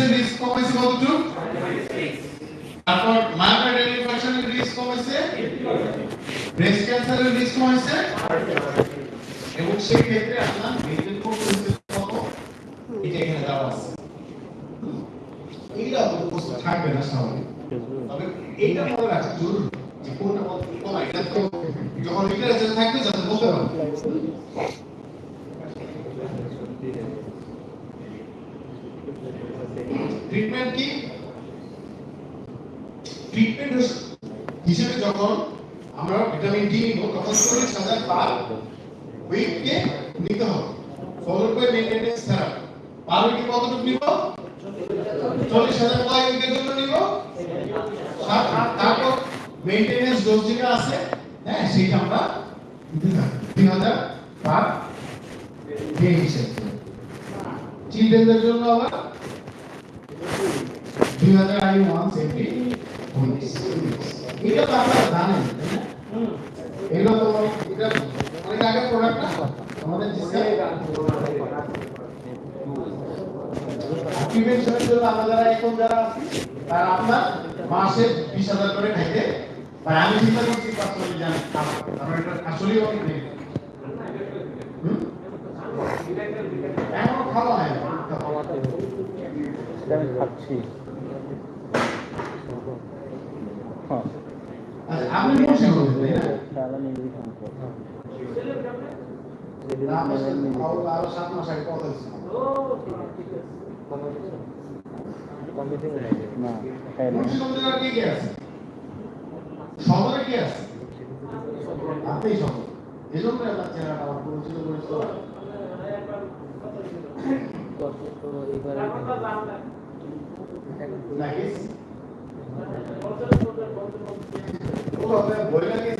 ডায়াবেটিসের রিস্ক কমাইছে কতটুকু তারপর মায়োকার্ডিয়াল ইনফারকশনের রিস্ক কমাইছে ব্রেস্ট ক্যান্সারের রিস্ক কমাইছে এবং সেই ক্ষেত্রে আপনার মেডিকেল কোর্স কত? এটা এখানে দেওয়া আছে। এইটা তো প্রশ্ন, থাকবে না স্বাভাবিক তবে এইটা মনে রাখা জরুরি যে কোনটা কত কম এটা তো যখন লিটারেচার থাকবে যাতে বলতে পারবে ট্রিটমেন্ট কি? ট্রিটমেন্ট হিসেবে যখন আমরা ভিটামিন ডি নিব, তখন চল্লিশ হাজার পার উইককে নিতে হবে। Followed by maintenance therapy per উইকে কতটুকু নিব? চল্লিশ হাজার উইকের জন্য নিব? তারপর মেইনটেনেন্স ডোজ যেটা আছে হ্যাঁ সেটা আমরা তিন হাজার পার ডে হিসেবে। চিলড্রেনদের জন্য আবার দুই হাজার আই ওয়ান্স এভরি এটা তো আপনারা জানেন এগুলো তো এটা অনেক আগে প্রোডাক্ট না? আমাদের প্রিভেনশনের জন্য আমরা যারা এখন যারা আছি তারা আপনার মাসে বিশ হাজার করে খাইতে আর আমি চিন্তা করছি পাঁচশো জানি কারণ এটা আসলেই অনেক নেই হুম? এখনও খাওয়া হয় না। আমি খাচ্ছি। তাহলে নিজেই খাব আপনার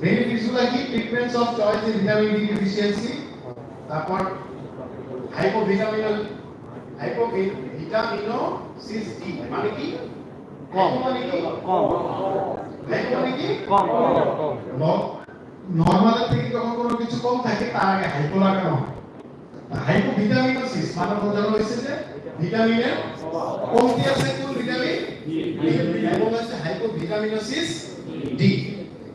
বেনিফিটসগুলো কি? Treatments of choice in vitamin D deficiency তারপর হাইপোভিটামিনাল হাইপোভিটামিনোসিস ডি মানে কি? কম। মানে কি? কম। হাইপো মানে কি? কম। কম নরমালের থেকে যখন কোনো কিছু কম থাকে তার আগে হাইপো লাগানো হয় হাইপোভিটামিনোসিস মানে বোঝানো হয়েছে যে ভিটামিনের কমতি আছে কোন ভিটামিন আছে hypovitaminosis D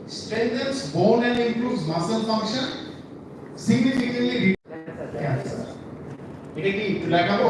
strengthens bone and improves muscle function significantly reduces cancer এটা কি একটু দেখাবো